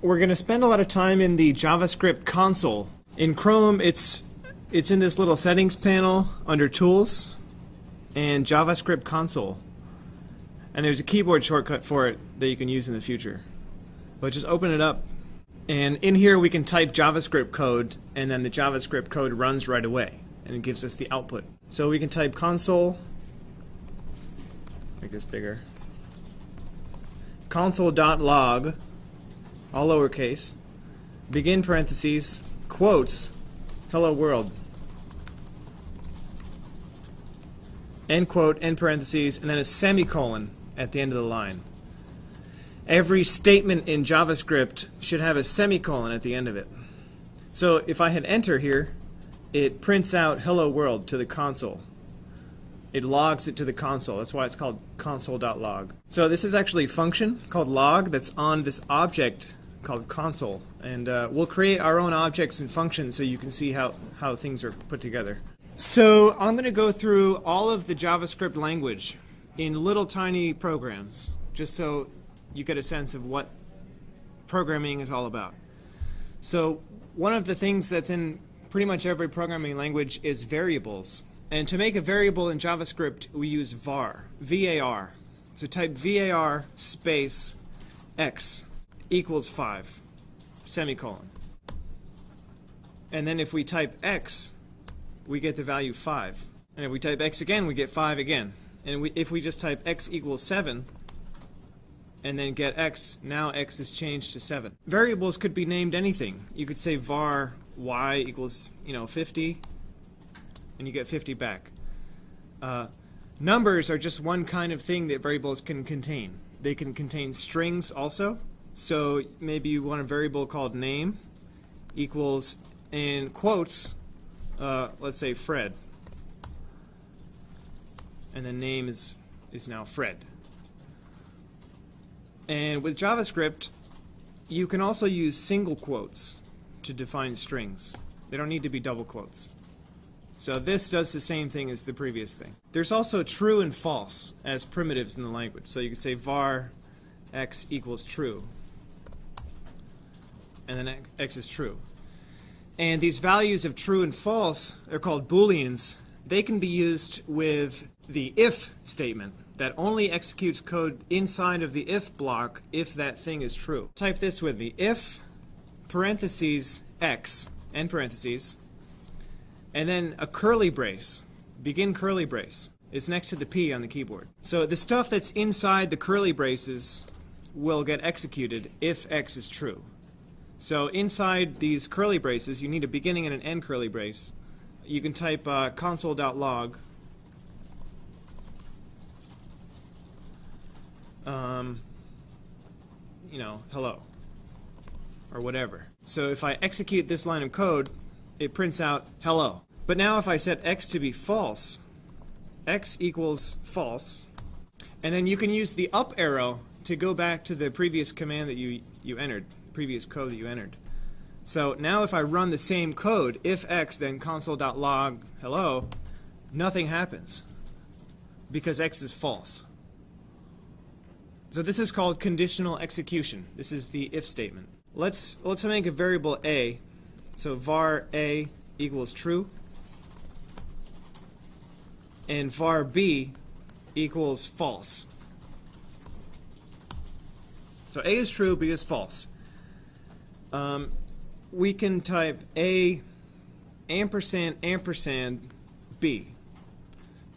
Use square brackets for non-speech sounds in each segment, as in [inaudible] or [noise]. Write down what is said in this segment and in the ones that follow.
we're going to spend a lot of time in the JavaScript console. In Chrome, it's it's in this little settings panel under Tools and JavaScript console. And there's a keyboard shortcut for it that you can use in the future. But just open it up. And in here we can type JavaScript code and then the JavaScript code runs right away and it gives us the output. So we can type console make this bigger. console.log all lowercase begin parentheses quotes hello world end quote, end parentheses, and then a semicolon at the end of the line. Every statement in JavaScript should have a semicolon at the end of it. So if I hit enter here, it prints out hello world to the console. It logs it to the console. That's why it's called console.log. So this is actually a function called log that's on this object called console. And uh, we'll create our own objects and functions so you can see how, how things are put together. So I'm going to go through all of the JavaScript language in little tiny programs, just so you get a sense of what programming is all about. So one of the things that's in pretty much every programming language is variables. And to make a variable in JavaScript, we use var, V-A-R. So type var space x equals 5, semicolon. And then if we type x, we get the value 5. And if we type x again, we get 5 again. And we, if we just type x equals 7, and then get x, now x is changed to 7. Variables could be named anything. You could say var y equals, you know, 50, and you get 50 back. Uh, numbers are just one kind of thing that variables can contain. They can contain strings also. So maybe you want a variable called name equals, in quotes, uh, let's say Fred. And the name is, is now Fred. And with JavaScript, you can also use single quotes to define strings. They don't need to be double quotes. So this does the same thing as the previous thing. There's also true and false as primitives in the language. So you can say var x equals true. And then x is true. And these values of true and false, they're called booleans. They can be used with the if statement that only executes code inside of the if block if that thing is true. Type this with me. If parentheses x, end parentheses, and then a curly brace, begin curly brace. It's next to the P on the keyboard. So the stuff that's inside the curly braces will get executed if x is true. So inside these curly braces, you need a beginning and an end curly brace. You can type uh, console.log. Um, you know, hello, or whatever. So if I execute this line of code, it prints out hello. But now if I set x to be false, x equals false, and then you can use the up arrow to go back to the previous command that you, you entered previous code that you entered. So now if I run the same code, if x then console.log hello, nothing happens because x is false. So this is called conditional execution. This is the if statement. Let's let's make a variable a. So var a equals true and var b equals false. So a is true, b is false um, we can type A ampersand ampersand B.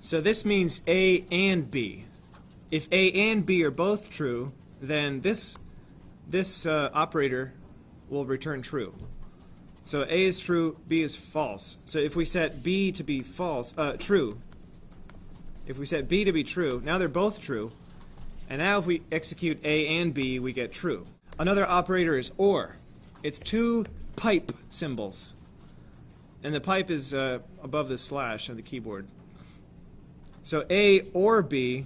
So this means A and B. If A and B are both true, then this this uh, operator will return true. So A is true, B is false. So if we set B to be false, uh, true, if we set B to be true, now they're both true, and now if we execute A and B, we get true. Another operator is OR. It's two pipe symbols. And the pipe is uh, above the slash on the keyboard. So A or B,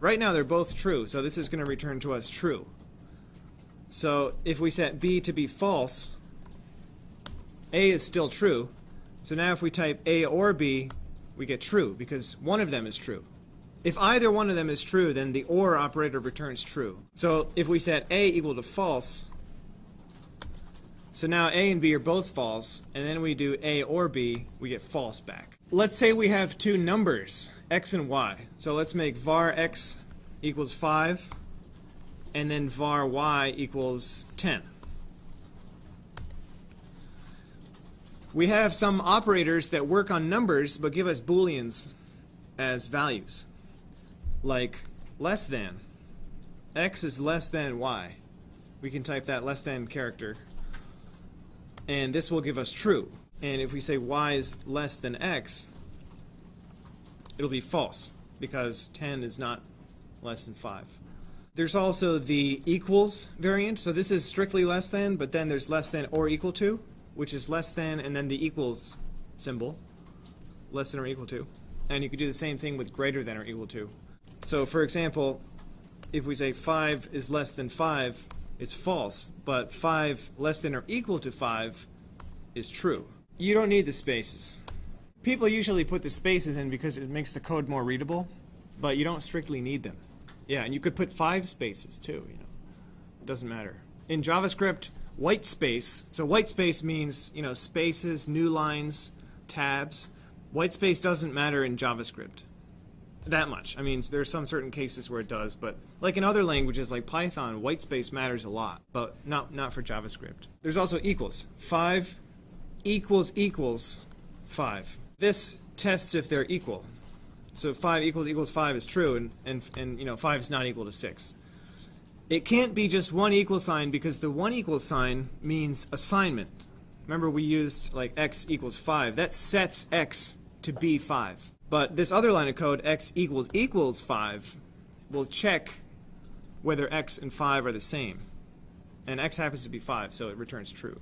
right now they're both true, so this is going to return to us true. So if we set B to be false, A is still true. So now if we type A or B, we get true, because one of them is true. If either one of them is true, then the OR operator returns true. So if we set A equal to false, So now A and B are both false, and then we do A or B, we get false back. Let's say we have two numbers, x and y. So let's make var x equals 5, and then var y equals 10. We have some operators that work on numbers but give us booleans as values, like less than. x is less than y. We can type that less than character, and this will give us true. And if we say y is less than x, it'll be false, because 10 is not less than 5. There's also the equals variant, so this is strictly less than, but then there's less than or equal to, which is less than and then the equals symbol, less than or equal to. And you could do the same thing with greater than or equal to. So for example, if we say 5 is less than 5, it's false, but 5 less than or equal to 5 is true. You don't need the spaces. People usually put the spaces in because it makes the code more readable, but you don't strictly need them. Yeah, and you could put five spaces too, you know. It doesn't matter. In JavaScript, white space, so white space means, you know, spaces, new lines, tabs. White space doesn't matter in JavaScript that much. I mean, there's some certain cases where it does, but like in other languages like Python, white space matters a lot, but not not for JavaScript. There's also equals. 5 equals equals 5. This tests if they're equal. So 5 equals equals 5 is true, and, and, and you know 5 is not equal to 6. It can't be just one equal sign because the one equal sign means assignment. Remember we used like x equals 5. That sets x to be 5. But this other line of code, x equals equals 5, will check whether x and 5 are the same. And x happens to be 5, so it returns true.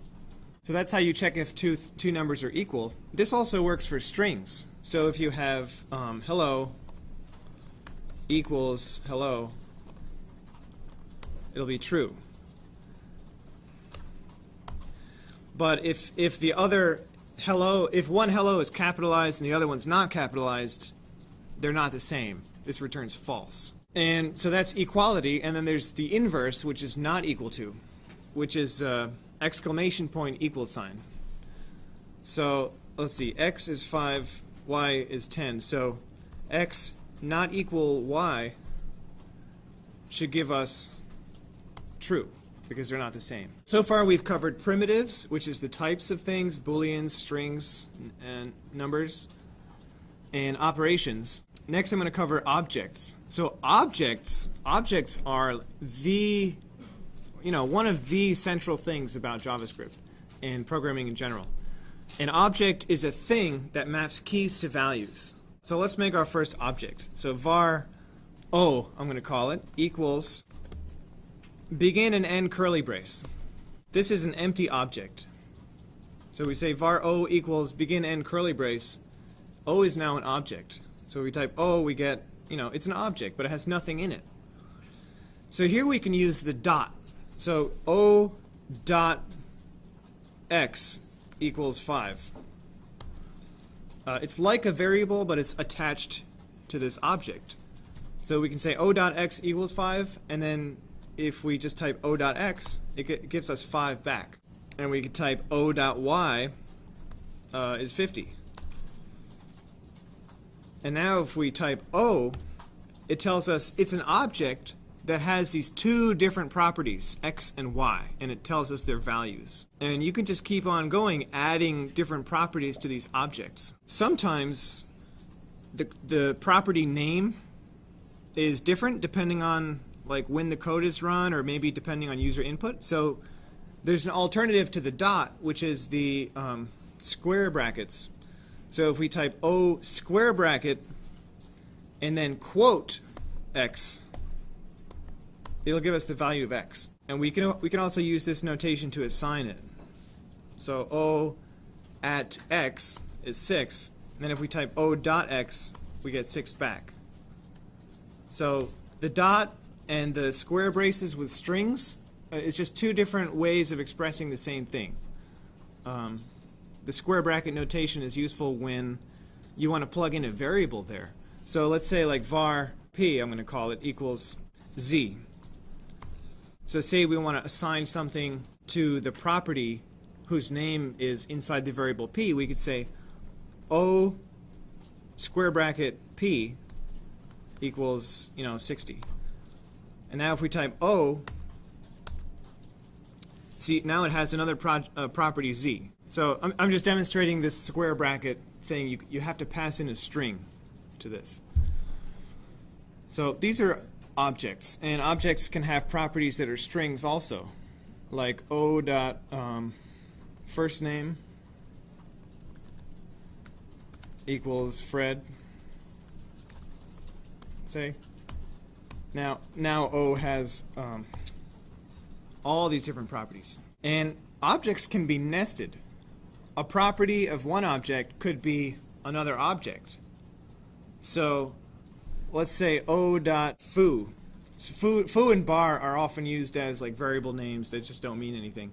So that's how you check if two, two numbers are equal. This also works for strings. So if you have um, hello equals hello, it'll be true. But if, if the other hello, if one hello is capitalized and the other one's not capitalized, they're not the same. This returns false. And so that's equality, and then there's the inverse, which is not equal to, which is uh, exclamation point equal sign. So let's see, x is 5, y is 10. So x not equal y should give us true because they're not the same. So far we've covered primitives, which is the types of things, booleans, strings, and numbers, and operations. Next I'm going to cover objects. So objects, objects are the you know, one of the central things about JavaScript and programming in general. An object is a thing that maps keys to values. So let's make our first object. So var o, I'm going to call it, equals begin and end curly brace. This is an empty object. So we say var o equals begin end curly brace. o is now an object. So we type o, we get, you know, it's an object, but it has nothing in it. So here we can use the dot so O dot x equals 5. Uh, it's like a variable, but it's attached to this object. So we can say O dot x equals 5, and then if we just type O dot x, it, gives us 5 back. And we could type O dot y uh, is 50. And now if we type O, it tells us it's an object that has these two different properties, x and y, and it tells us their values. And you can just keep on going, adding different properties to these objects. Sometimes the, the property name is different depending on like when the code is run or maybe depending on user input. So there's an alternative to the dot, which is the um, square brackets. So if we type O square bracket and then quote x, it'll give us the value of x. And we can, we can also use this notation to assign it. So O at x is 6, and then if we type O dot x, we get 6 back. So the dot and the square braces with strings uh, is just two different ways of expressing the same thing. Um, the square bracket notation is useful when you want to plug in a variable there. So let's say like var p, I'm going to call it, equals z. So say we want to assign something to the property whose name is inside the variable p, we could say O square bracket p equals, you know, 60. And now if we type O, see, now it has another pro uh, property z. So I'm, I'm just demonstrating this square bracket thing. You, you have to pass in a string to this. So these are objects, and objects can have properties that are strings also, like O dot um, first name equals Fred. Say. Now, now O has um, all these different properties, and objects can be nested. A property of one object could be another object. So, let's say O dot foo. So foo, foo and bar are often used as like variable names that just don't mean anything,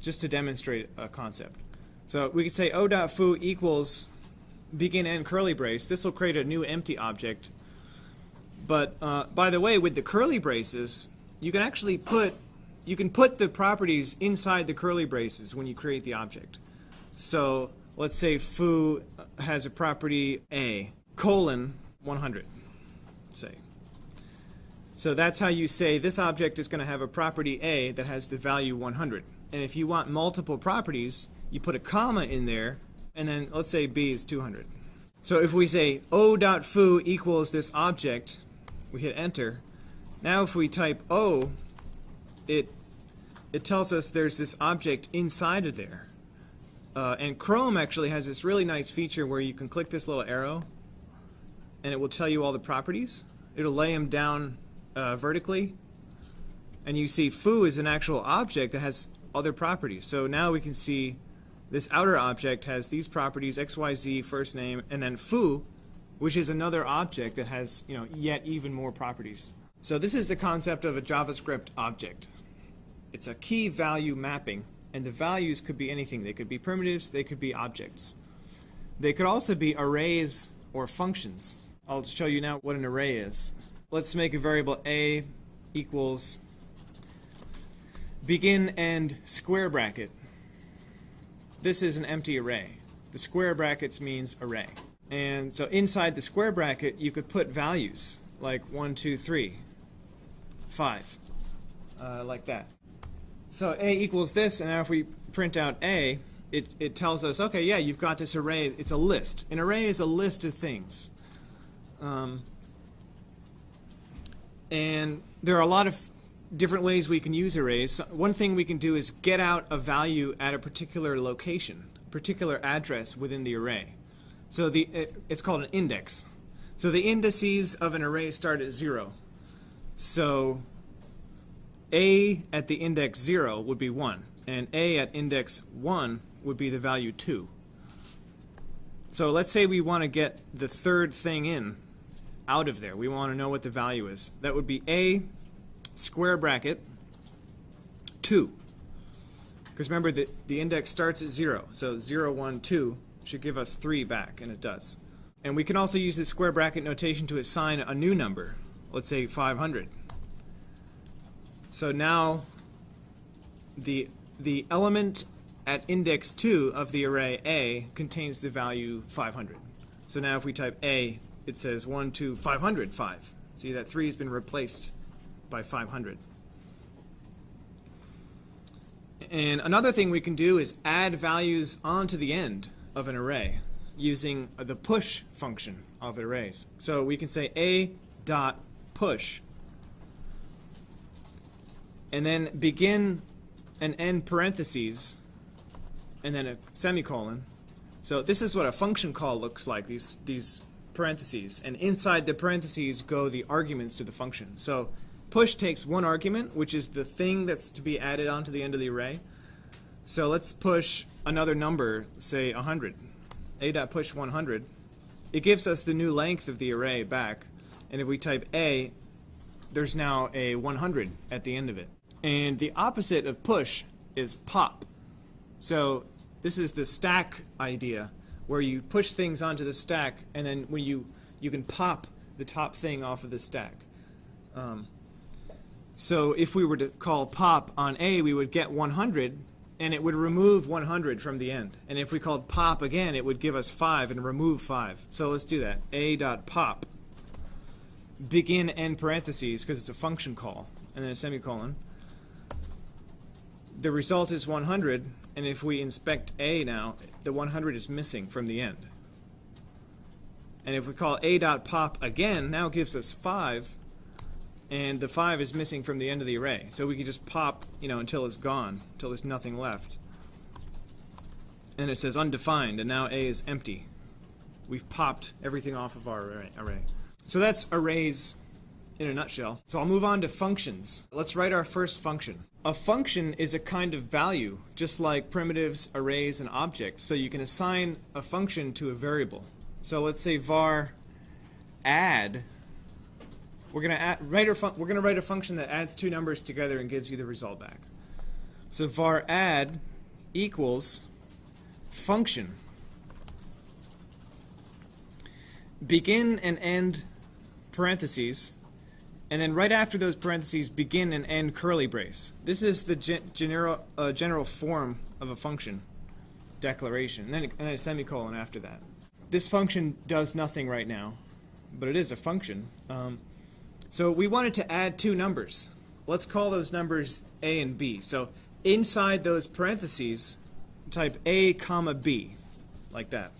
just to demonstrate a concept. So we could say O dot foo equals begin end curly brace, this will create a new empty object. But uh, by the way, with the curly braces, you can actually put you can put the properties inside the curly braces when you create the object. So let's say foo has a property a colon 100, say. So that's how you say this object is going to have a property a that has the value 100. And if you want multiple properties, you put a comma in there and then let's say b is 200. So if we say o.foo equals this object, we hit enter. Now if we type o, it it tells us there's this object inside of there. Uh, and Chrome actually has this really nice feature where you can click this little arrow and it will tell you all the properties. It'll lay them down uh, vertically and you see foo is an actual object that has other properties. So now we can see this outer object has these properties, xyz, first name, and then foo, which is another object that has you know yet even more properties. So this is the concept of a JavaScript object. It's a key value mapping, and the values could be anything. They could be primitives, they could be objects. They could also be arrays or functions. I'll show you now what an array is. Let's make a variable a equals begin end square bracket this is an empty array. The square brackets means array. And so inside the square bracket, you could put values like 1, 2, 3, 5, uh, like that. So A equals this, and now if we print out A, it, it tells us, okay, yeah, you've got this array. It's a list. An array is a list of things. Um, and there are a lot of different ways we can use arrays. One thing we can do is get out a value at a particular location, a particular address within the array. So the it, it's called an index. So the indices of an array start at 0. So a at the index 0 would be 1, and a at index 1 would be the value 2. So let's say we want to get the third thing in out of there. We want to know what the value is. That would be a square bracket 2. Because remember, the, the index starts at 0. So 0, 1, 2 should give us 3 back, and it does. And we can also use this square bracket notation to assign a new number. Let's say 500. So now the, the element at index 2 of the array A contains the value 500. So now if we type A, it says 1, 2, 500, 5. See, that 3 has been replaced by 500. And another thing we can do is add values onto the end of an array using the push function of arrays. So we can say a dot push and then begin and end parentheses and then a semicolon. So this is what a function call looks like, these, these parentheses. And inside the parentheses go the arguments to the function. So Push takes one argument, which is the thing that's to be added onto the end of the array. So let's push another number, say 100. A dot push 100. It gives us the new length of the array back. And if we type A, there's now a 100 at the end of it. And the opposite of push is pop. So this is the stack idea, where you push things onto the stack, and then when you you can pop the top thing off of the stack. Um, so if we were to call pop on A, we would get 100, and it would remove 100 from the end. And if we called pop again, it would give us 5 and remove 5. So let's do that. a dot pop begin end parentheses because it's a function call and then a semicolon. The result is 100 and if we inspect a now, the 100 is missing from the end. And if we call a dot pop again, now gives us 5 and the 5 is missing from the end of the array. So we can just pop, you know, until it's gone, until there's nothing left. And it says undefined, and now A is empty. We've popped everything off of our array. So that's arrays in a nutshell. So I'll move on to functions. Let's write our first function. A function is a kind of value, just like primitives, arrays, and objects. So you can assign a function to a variable. So let's say var add we're gonna add, write a we're gonna write a function that adds two numbers together and gives you the result back. So var add equals function begin and end parentheses and then right after those parentheses begin and end curly brace. This is the gen general uh, general form of a function declaration and then, and then a semicolon after that. This function does nothing right now, but it is a function. Um, so we wanted to add two numbers. Let's call those numbers a and b. So inside those parentheses, type a comma b, like that.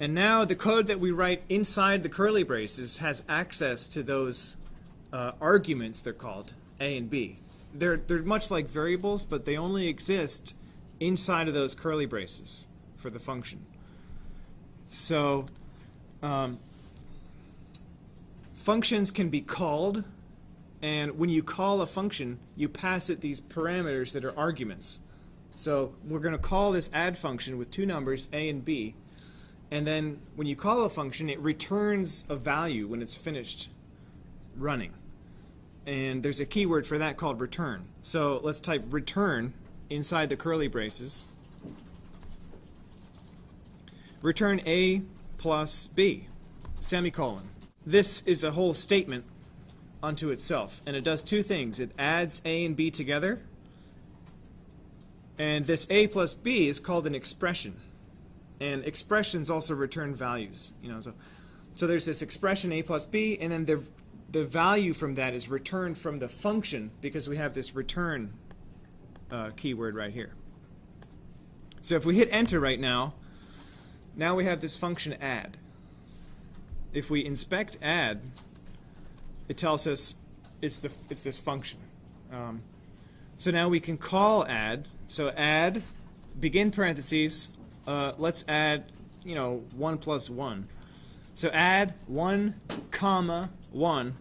And now the code that we write inside the curly braces has access to those uh, arguments, they're called, a and b. They're, they're much like variables, but they only exist inside of those curly braces for the function. So um, functions can be called, and when you call a function, you pass it these parameters that are arguments. So we're going to call this add function with two numbers, a and b, and then when you call a function, it returns a value when it's finished running. And there's a keyword for that called return. So let's type return inside the curly braces. Return a plus b, semicolon this is a whole statement unto itself, and it does two things. It adds A and B together, and this A plus B is called an expression. And expressions also return values. You know, so so there's this expression A plus B, and then the the value from that is returned from the function because we have this return uh, keyword right here. So if we hit enter right now, now we have this function add if we inspect add, it tells us it's the it's this function. Um, so now we can call add. So add, begin parentheses. Uh, let's add, you know, one plus one. So add one comma one.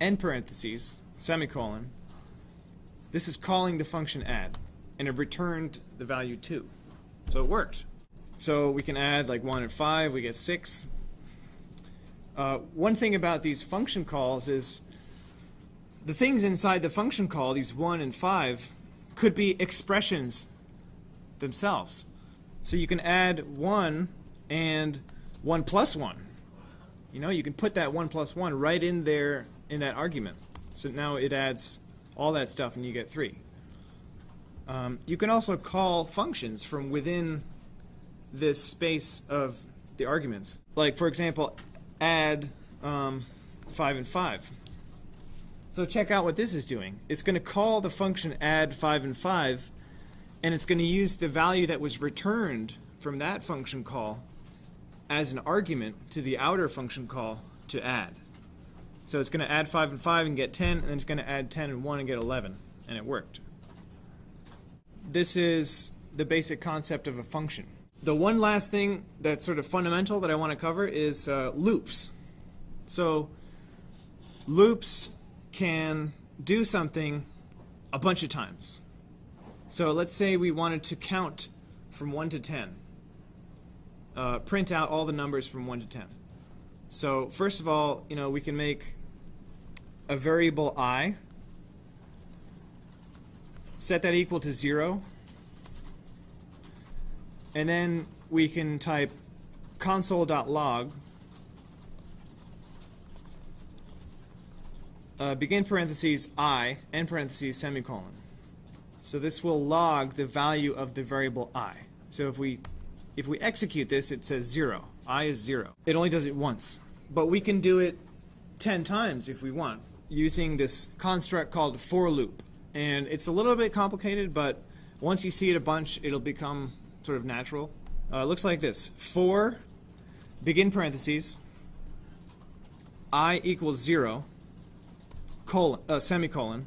End parentheses semicolon. This is calling the function add, and it returned the value two. So it worked. So we can add like one and five. We get six. Uh, one thing about these function calls is the things inside the function call, these 1 and 5, could be expressions themselves. So you can add 1 and 1 plus 1. You know, you can put that 1 plus 1 right in there in that argument. So now it adds all that stuff and you get 3. Um, you can also call functions from within this space of the arguments. Like, for example, add um, 5 and 5. So check out what this is doing. It's going to call the function add 5 and 5, and it's going to use the value that was returned from that function call as an argument to the outer function call to add. So it's going to add 5 and 5 and get 10, and then it's going to add 10 and 1 and get 11, and it worked. This is the basic concept of a function. The one last thing that's sort of fundamental that I want to cover is uh, loops. So loops can do something a bunch of times. So let's say we wanted to count from 1 to 10. Uh, print out all the numbers from 1 to 10. So first of all, you know, we can make a variable i, set that equal to 0, and then we can type console.log uh, begin parentheses i end parentheses semicolon. So this will log the value of the variable i. So if we if we execute this, it says 0. i is 0. It only does it once. But we can do it 10 times if we want using this construct called for loop. And it's a little bit complicated, but once you see it a bunch, it'll become sort of natural. Uh, looks like this. For, begin parentheses, i equals 0, colon, uh, semicolon.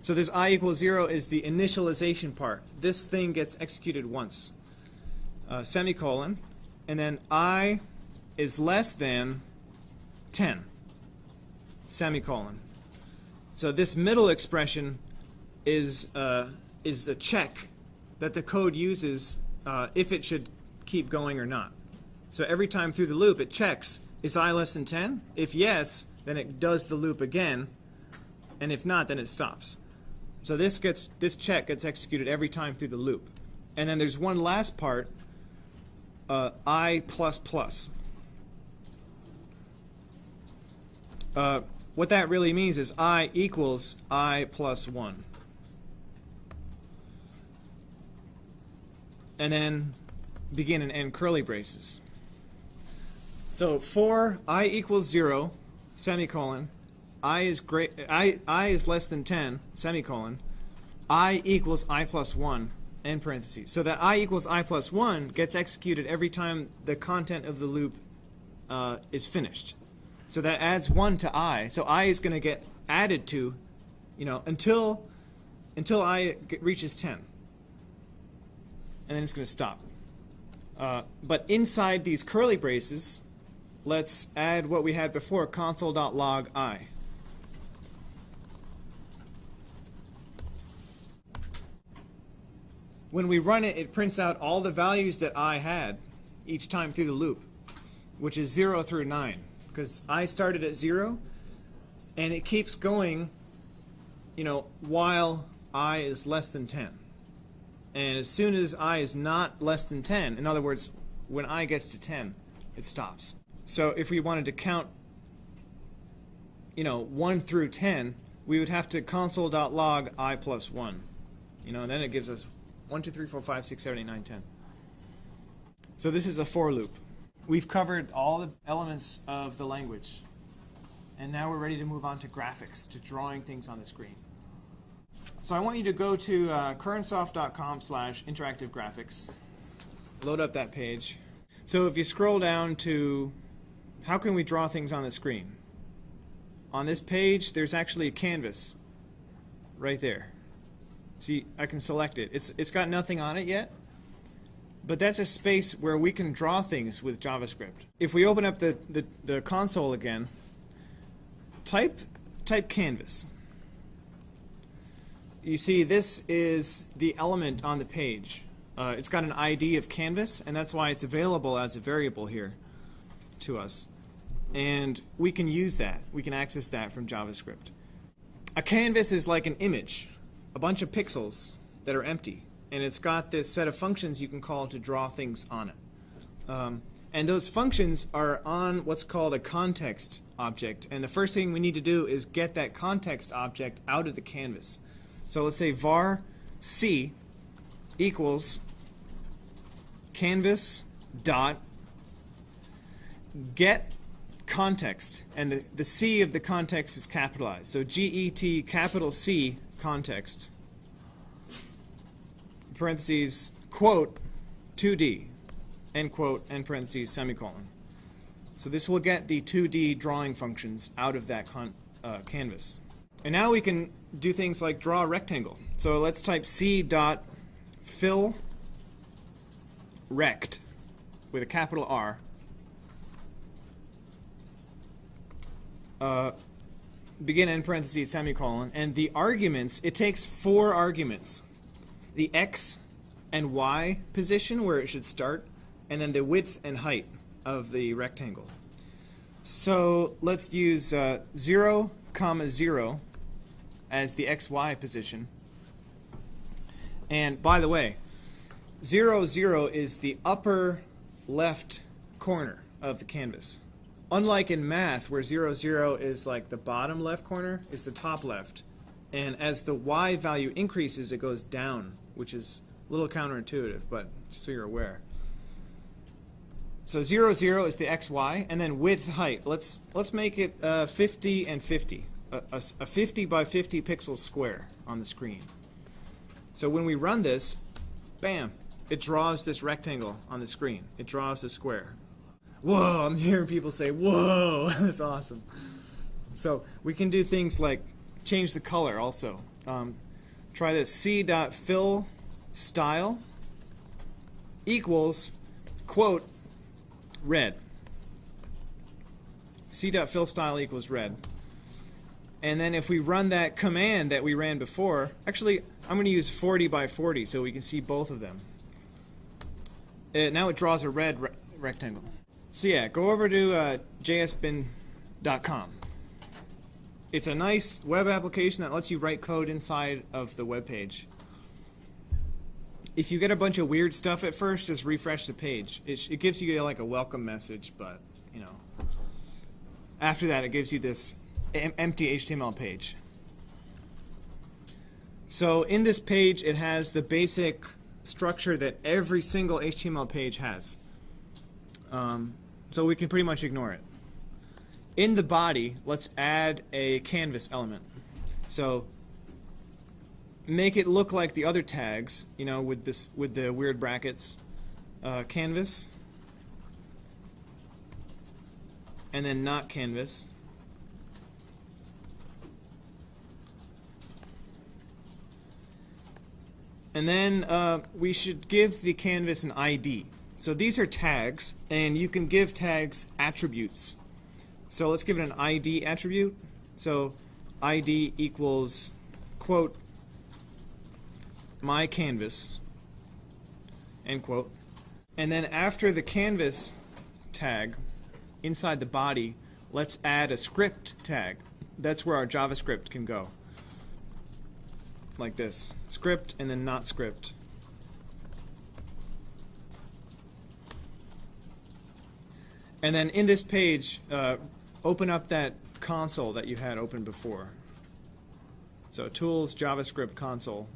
So this i equals 0 is the initialization part. This thing gets executed once. Uh, semicolon. And then i is less than 10. Semicolon. So this middle expression is, uh, is a check that the code uses uh, if it should keep going or not. So every time through the loop it checks, is i less than 10? If yes, then it does the loop again, and if not, then it stops. So this gets this check gets executed every time through the loop. And then there's one last part, uh, i plus plus. Uh, what that really means is i equals i plus 1. And then begin and end curly braces. So for i equals 0, semicolon, i is great i i is less than 10, semicolon, i equals i plus 1, end parentheses. So that i equals i plus 1 gets executed every time the content of the loop uh, is finished. So that adds 1 to i. So i is going to get added to, you know, until until i reaches 10. And then it's going to stop. Uh, but inside these curly braces, let's add what we had before, console.log i. When we run it, it prints out all the values that i had each time through the loop, which is 0 through 9. Because i started at 0, and it keeps going, you know, while i is less than 10. And as soon as i is not less than 10, in other words, when i gets to 10, it stops. So if we wanted to count, you know, 1 through 10, we would have to console.log i plus 1. You know, and then it gives us 1, 2, 3, 4, 5, 6, 7, 8, 9, 10. So this is a for loop. We've covered all the elements of the language. And now we're ready to move on to graphics, to drawing things on the screen. So I want you to go to uh, currentsoft.com slash interactive graphics, load up that page. So if you scroll down to how can we draw things on the screen? On this page, there's actually a canvas right there. See, I can select it. It's, it's got nothing on it yet, but that's a space where we can draw things with JavaScript. If we open up the, the, the console again, type, type canvas. You see, this is the element on the page. Uh, it's got an ID of canvas, and that's why it's available as a variable here to us. And we can use that. We can access that from JavaScript. A canvas is like an image, a bunch of pixels that are empty. And it's got this set of functions you can call to draw things on it. Um, and those functions are on what's called a context object. And the first thing we need to do is get that context object out of the canvas. So let's say var c equals canvas dot get context, and the, the C of the context is capitalized. So G-E-T capital C context, parentheses, quote, 2D, end quote, end parentheses, semicolon. So this will get the 2D drawing functions out of that uh, canvas. And now we can do things like draw a rectangle. So let's type C dot fill rect with a capital R uh, begin in parentheses semicolon, and the arguments, it takes four arguments. The x and y position where it should start, and then the width and height of the rectangle. So let's use uh, 0, comma 0 as the xy position. And by the way, 0, 0 is the upper left corner of the canvas unlike in math where 0, 0 is like the bottom left corner, is the top left. And as the y value increases, it goes down, which is a little counterintuitive, but just so you're aware. So 0, 0 is the xy, and then width, height. Let's, let's make it uh, 50 and 50, a, a, a 50 by 50 pixel square on the screen. So when we run this, bam, it draws this rectangle on the screen. It draws the square. Whoa, I'm hearing people say, whoa, [laughs] that's awesome. So we can do things like change the color also. Um, try this c.fill style equals, quote, red. c.fill style equals red. And then if we run that command that we ran before, actually, I'm going to use 40 by 40 so we can see both of them. Uh, now it draws a red re rectangle. So yeah, go over to uh, jsbin.com. It's a nice web application that lets you write code inside of the web page. If you get a bunch of weird stuff at first, just refresh the page. It, it gives you like a welcome message, but you know, after that it gives you this empty HTML page. So in this page, it has the basic structure that every single HTML page has. Um, so we can pretty much ignore it. In the body, let's add a canvas element. So make it look like the other tags, you know, with this with the weird brackets. Uh, canvas, and then not canvas. And then uh, we should give the canvas an ID. So these are tags, and you can give tags attributes. So let's give it an ID attribute. So ID equals, quote, my canvas, end quote. And then after the canvas tag, inside the body, let's add a script tag. That's where our JavaScript can go like this. Script and then not script. And then in this page, uh, open up that console that you had open before. So Tools, JavaScript console.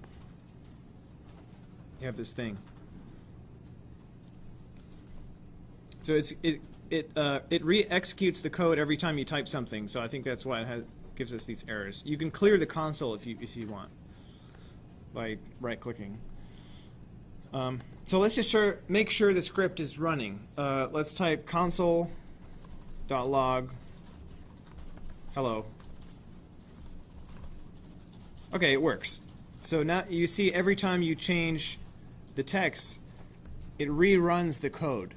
You have this thing. So it's it it uh, it re-executes the code every time you type something. So I think that's why it has gives us these errors. You can clear the console if you if you want by right-clicking. Um, so let's just sure, make sure the script is running. Uh, let's type console.log hello. Okay, it works. So now you see every time you change the text, it reruns the code.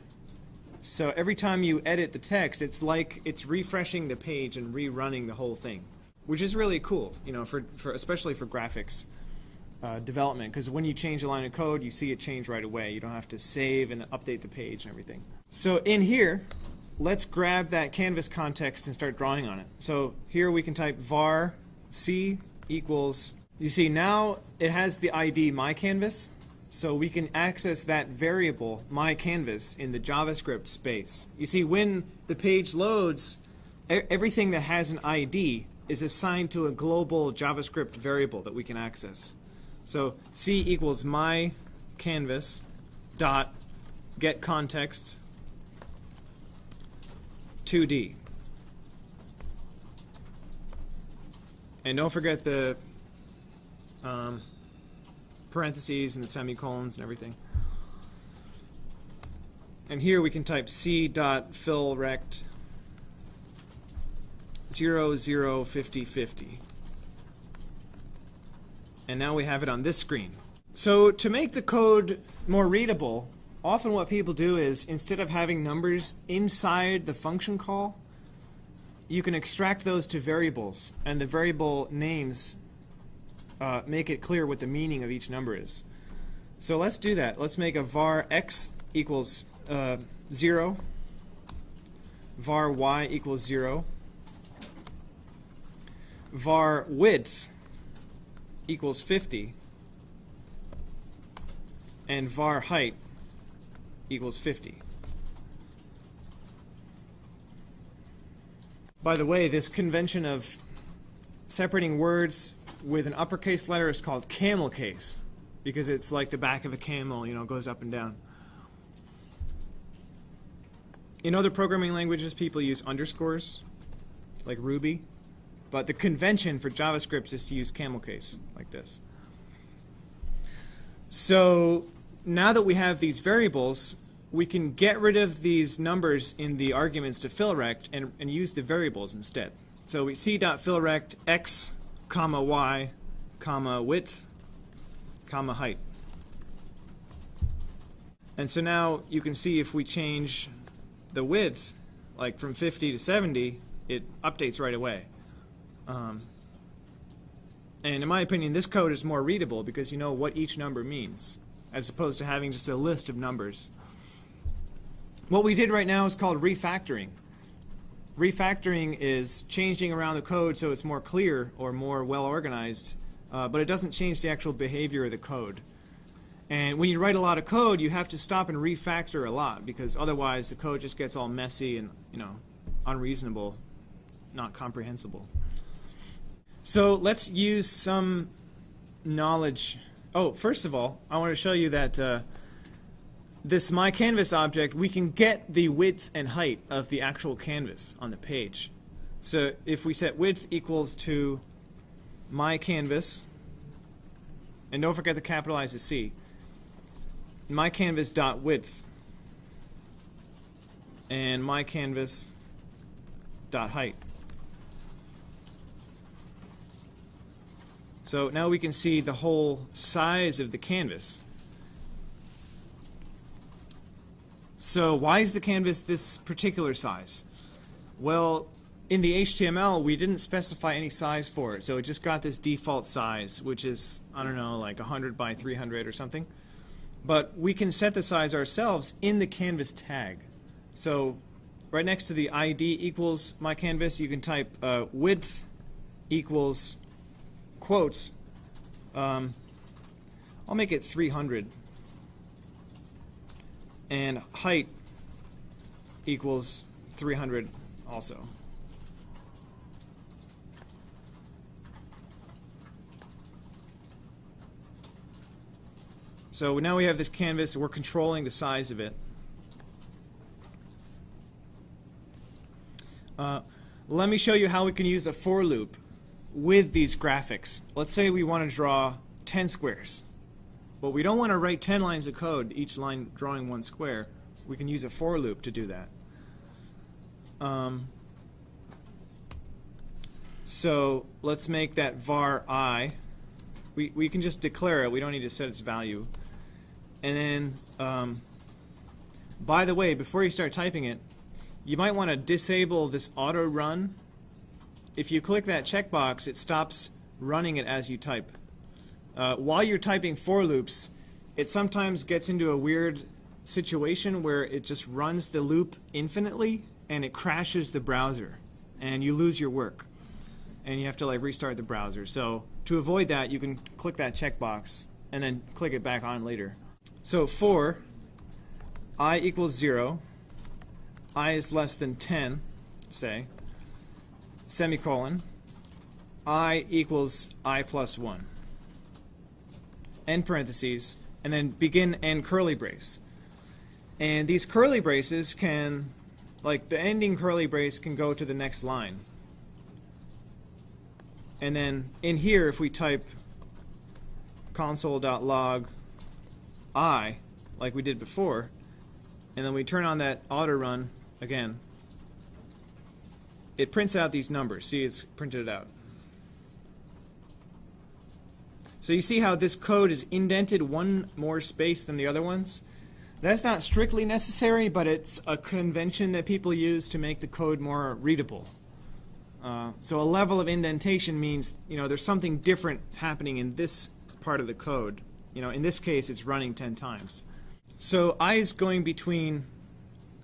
So every time you edit the text, it's like it's refreshing the page and rerunning the whole thing, which is really cool, you know, for, for especially for graphics uh, development because when you change a line of code, you see it change right away. You don't have to save and update the page and everything. So in here, let's grab that canvas context and start drawing on it. So here we can type var c equals, you see now it has the ID my canvas, so we can access that variable my canvas in the JavaScript space. You see when the page loads, everything that has an ID is assigned to a global JavaScript variable that we can access. So C equals my canvas dot get context 2D. And don't forget the um, parentheses and the semicolons and everything. And here we can type c dot fill rect 0, 0, 50, 50 and now we have it on this screen. So to make the code more readable, often what people do is instead of having numbers inside the function call, you can extract those to variables, and the variable names uh, make it clear what the meaning of each number is. So let's do that. Let's make a var x equals uh, 0, var y equals 0, var width equals 50 and var height equals 50. By the way, this convention of separating words with an uppercase letter is called camel case because it's like the back of a camel, you know, goes up and down. In other programming languages, people use underscores, like Ruby, but the convention for JavaScript is to use camel case, like this. So now that we have these variables, we can get rid of these numbers in the arguments to fillrect and, and use the variables instead. So we see dot fillrect x, comma y, comma width, comma height. And so now you can see if we change the width, like from 50 to 70, it updates right away. Um, and in my opinion, this code is more readable because you know what each number means, as opposed to having just a list of numbers. What we did right now is called refactoring. Refactoring is changing around the code so it's more clear or more well organized, uh, but it doesn't change the actual behavior of the code. And when you write a lot of code, you have to stop and refactor a lot because otherwise the code just gets all messy and you know unreasonable, not comprehensible. So let's use some knowledge. Oh, first of all, I want to show you that uh, this my canvas object, we can get the width and height of the actual canvas on the page. So if we set width equals to my canvas, and don't forget to capitalize the C, my canvas dot width and my canvas dot height. So now we can see the whole size of the canvas. So why is the canvas this particular size? Well, in the HTML, we didn't specify any size for it, so it just got this default size, which is, I don't know, like 100 by 300 or something. But we can set the size ourselves in the canvas tag. So right next to the ID equals my canvas, you can type uh, width equals quotes. Um, I'll make it 300. And height equals 300 also. So now we have this canvas, we're controlling the size of it. Uh, let me show you how we can use a for loop with these graphics. Let's say we want to draw 10 squares. But we don't want to write 10 lines of code, each line drawing one square. We can use a for loop to do that. Um, so let's make that var i. We, we can just declare it. We don't need to set its value. And then, um, by the way, before you start typing it, you might want to disable this auto run. If you click that checkbox, it stops running it as you type. Uh, while you're typing for loops, it sometimes gets into a weird situation where it just runs the loop infinitely and it crashes the browser and you lose your work and you have to like restart the browser. So to avoid that, you can click that checkbox and then click it back on later. So for i equals 0, i is less than 10, say, semicolon, i equals i plus 1, end parentheses, and then begin end curly brace. And these curly braces can, like the ending curly brace can go to the next line. And then in here, if we type console.log I, like we did before, and then we turn on that auto run again, it prints out these numbers. See, it's printed it out. So you see how this code is indented one more space than the other ones? That's not strictly necessary, but it's a convention that people use to make the code more readable. Uh, so a level of indentation means, you know, there's something different happening in this part of the code you know, in this case, it's running 10 times. So i is going between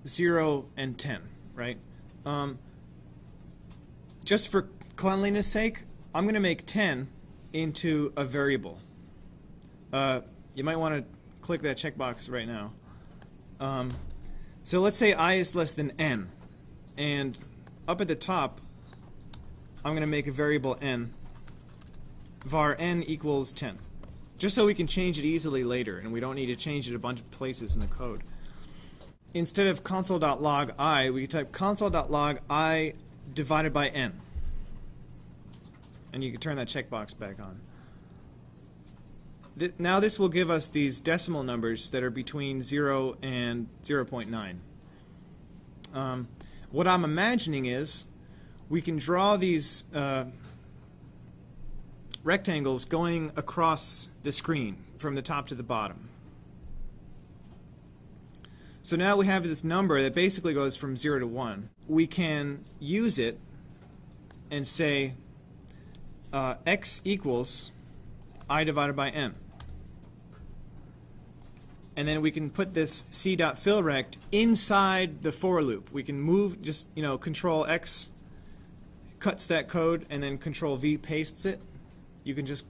0 and 10, right? Um, just for cleanliness sake, I'm going to make 10 into a variable. Uh, you might want to click that checkbox right now. Um, so let's say i is less than n. And up at the top, I'm going to make a variable n. var n equals 10. Just so we can change it easily later and we don't need to change it a bunch of places in the code. Instead of console.log i, we can type console.log i divided by n. And you can turn that checkbox back on. Th now this will give us these decimal numbers that are between 0 and 0.9. Um, what I'm imagining is we can draw these uh, rectangles going across the screen from the top to the bottom. So now we have this number that basically goes from 0 to 1. We can use it and say uh, x equals i divided by n. And then we can put this c dot fill rect inside the for loop. We can move, just, you know, control x cuts that code and then control V pastes it. You can just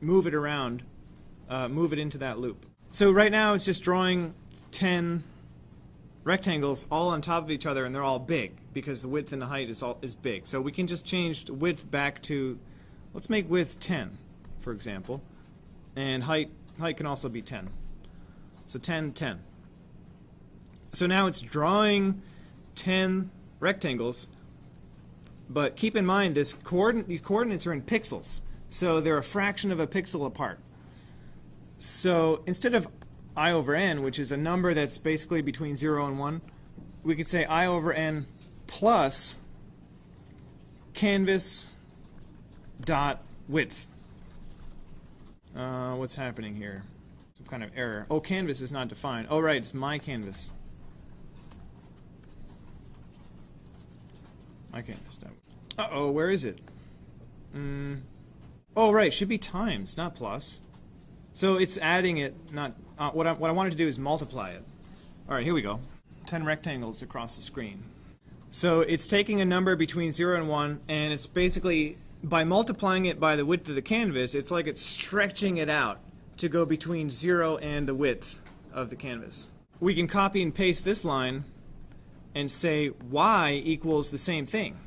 move it around, uh, move it into that loop. So right now it's just drawing 10 rectangles all on top of each other and they're all big because the width and the height is all is big. So we can just change the width back to let's make width 10 for example and height height can also be 10. So 10 10. So now it's drawing 10 rectangles but keep in mind this coordinate these coordinates are in pixels. So they're a fraction of a pixel apart. So instead of i over n, which is a number that's basically between 0 and 1, we could say i over n plus canvas dot width. Uh, what's happening here? Some kind of error. Oh, canvas is not defined. Oh, right, it's my canvas. My canvas. Uh-oh, where is it? Mm. Oh, right, should be times, not plus. So it's adding it, not uh, what I what I wanted to do is multiply it. All right, here we go. 10 rectangles across the screen. So it's taking a number between 0 and 1 and it's basically by multiplying it by the width of the canvas, it's like it's stretching it out to go between 0 and the width of the canvas. We can copy and paste this line and say y equals the same thing.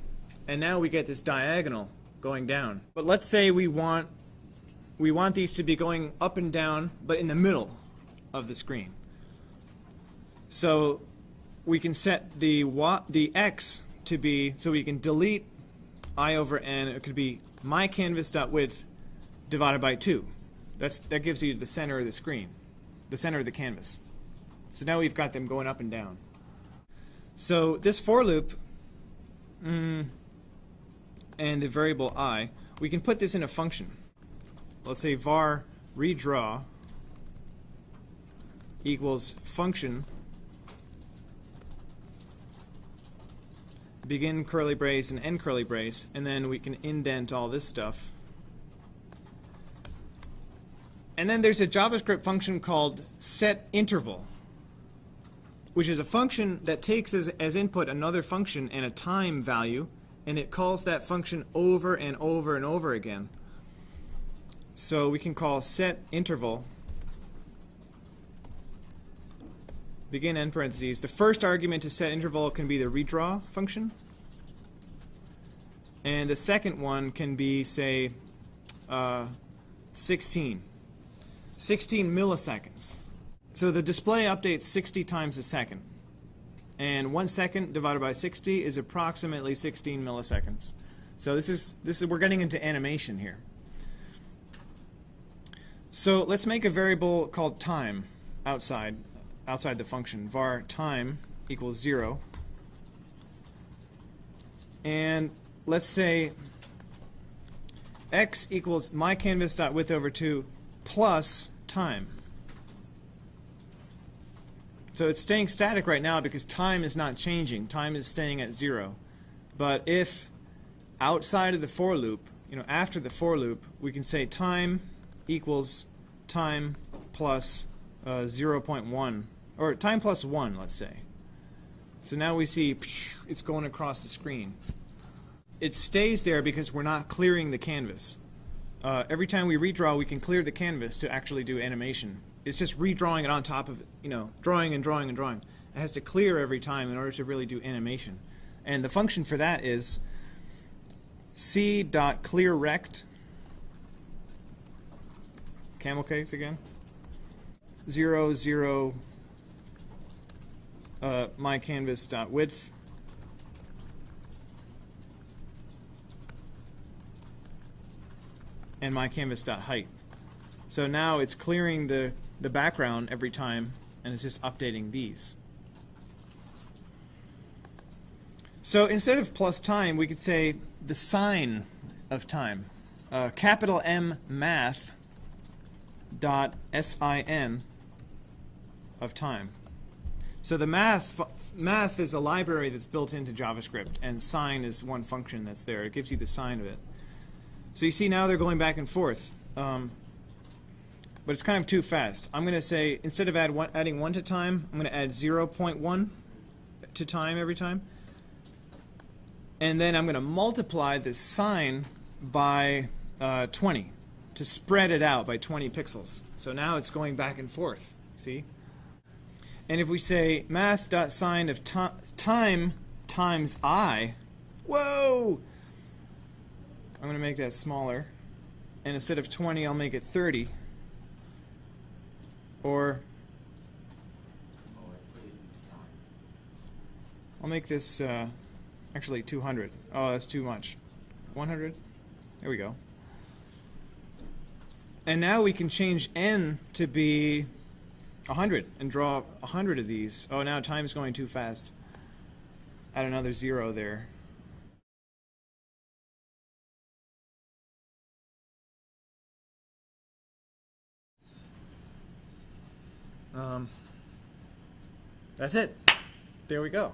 And now we get this diagonal going down. But let's say we want we want these to be going up and down, but in the middle of the screen. So we can set the the x to be, so we can delete i over n, it could be my canvas.width divided by 2. That's, that gives you the center of the screen, the center of the canvas. So now we've got them going up and down. So this for loop mm, and the variable i, we can put this in a function let's say var redraw equals function. Begin curly brace and end curly brace and then we can indent all this stuff. And then there's a JavaScript function called set interval which is a function that takes as, as input another function and a time value and it calls that function over and over and over again so we can call set interval begin end parentheses. The first argument to set interval can be the redraw function. And the second one can be, say, uh, 16. 16 milliseconds. So the display updates 60 times a second. And one second divided by 60 is approximately 16 milliseconds. So this is, this is, we're getting into animation here. So let's make a variable called time outside outside the function. Var time equals 0 and let's say x equals my canvas dot width over 2 plus time. So it's staying static right now because time is not changing. Time is staying at 0 but if outside of the for loop you know after the for loop we can say time equals time plus, uh, 0.1, or time plus 1, let's say. So now we see it's going across the screen. It stays there because we're not clearing the canvas. Uh, every time we redraw, we can clear the canvas to actually do animation. It's just redrawing it on top of, you know, drawing and drawing and drawing. It has to clear every time in order to really do animation. And the function for that is c.clearRect camel case again. Zero zero. Uh, my canvas dot width. And my canvas dot height. So now it's clearing the the background every time, and it's just updating these. So instead of plus time, we could say the sine of time. Uh, capital M math dot sin of time. So the math math is a library that's built into JavaScript, and sine is one function that's there. It gives you the sine of it. So you see now they're going back and forth. Um, but it's kind of too fast. I'm going to say, instead of add one, adding 1 to time, I'm going to add 0.1 to time every time. And then I'm going to multiply this sine by uh, 20 to spread it out by 20 pixels. So now it's going back and forth, see? And if we say math.sine of time times i, whoa! I'm going to make that smaller. And instead of 20, I'll make it 30. Or I'll make this uh, actually 200. Oh, that's too much. 100? There we go. And now we can change n to be 100 and draw 100 of these. Oh, now time's going too fast. Add another zero there. Um, that's it. There we go.